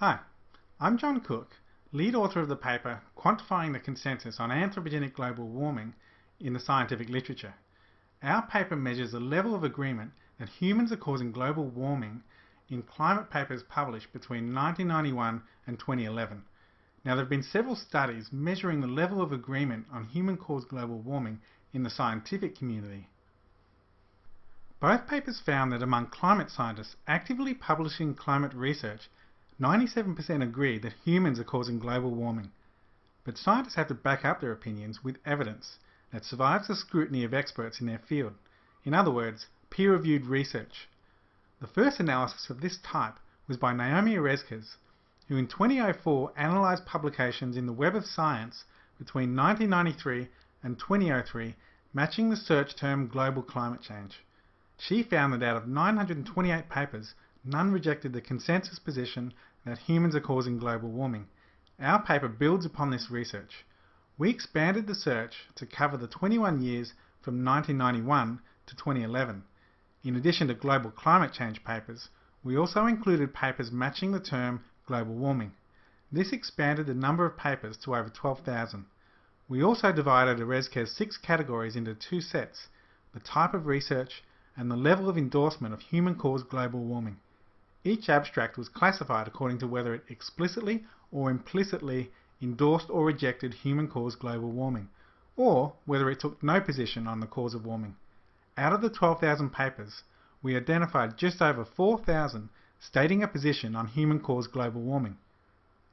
Hi, I'm John Cook, lead author of the paper Quantifying the Consensus on Anthropogenic Global Warming in the Scientific Literature. Our paper measures the level of agreement that humans are causing global warming in climate papers published between 1991 and 2011. Now, there have been several studies measuring the level of agreement on human-caused global warming in the scientific community. Both papers found that among climate scientists actively publishing climate research, 97% agree that humans are causing global warming. But scientists have to back up their opinions with evidence that survives the scrutiny of experts in their field. In other words, peer-reviewed research. The first analysis of this type was by Naomi Oreskes, who in 2004 analysed publications in the Web of Science between 1993 and 2003 matching the search term global climate change. She found that out of 928 papers, none rejected the consensus position that humans are causing global warming. Our paper builds upon this research. We expanded the search to cover the 21 years from 1991 to 2011. In addition to global climate change papers, we also included papers matching the term global warming. This expanded the number of papers to over 12,000. We also divided Oreskes' six categories into two sets, the type of research and the level of endorsement of human-caused global warming. Each abstract was classified according to whether it explicitly or implicitly endorsed or rejected human-caused global warming, or whether it took no position on the cause of warming. Out of the 12,000 papers, we identified just over 4,000 stating a position on human-caused global warming.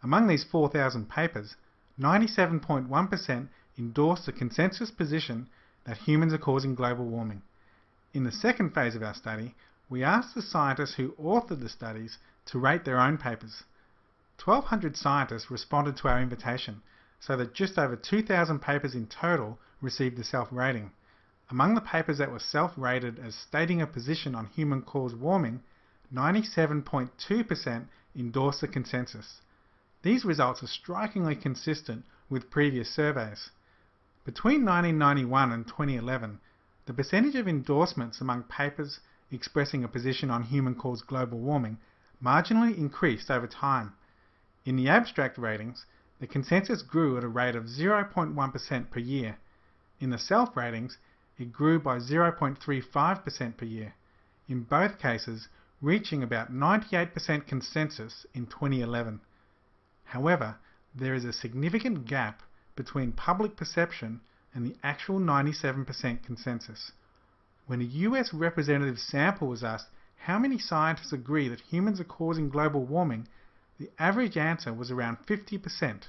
Among these 4,000 papers, 97.1% endorsed the consensus position that humans are causing global warming. In the second phase of our study, we asked the scientists who authored the studies to rate their own papers. 1,200 scientists responded to our invitation, so that just over 2,000 papers in total received a self-rating. Among the papers that were self-rated as stating a position on human-caused warming, 97.2% endorsed the consensus. These results are strikingly consistent with previous surveys. Between 1991 and 2011, the percentage of endorsements among papers expressing a position on human-caused global warming marginally increased over time. In the abstract ratings, the consensus grew at a rate of 0.1% per year. In the self-ratings, it grew by 0.35% per year, in both cases reaching about 98% consensus in 2011. However, there is a significant gap between public perception and the actual 97% consensus. When a US representative sample was asked how many scientists agree that humans are causing global warming, the average answer was around 50%.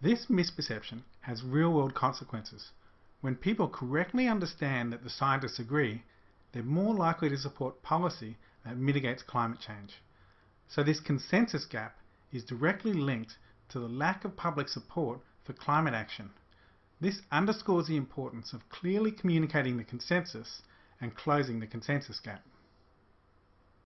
This misperception has real-world consequences. When people correctly understand that the scientists agree, they're more likely to support policy that mitigates climate change. So this consensus gap is directly linked to the lack of public support for climate action. This underscores the importance of clearly communicating the consensus and closing the consensus gap.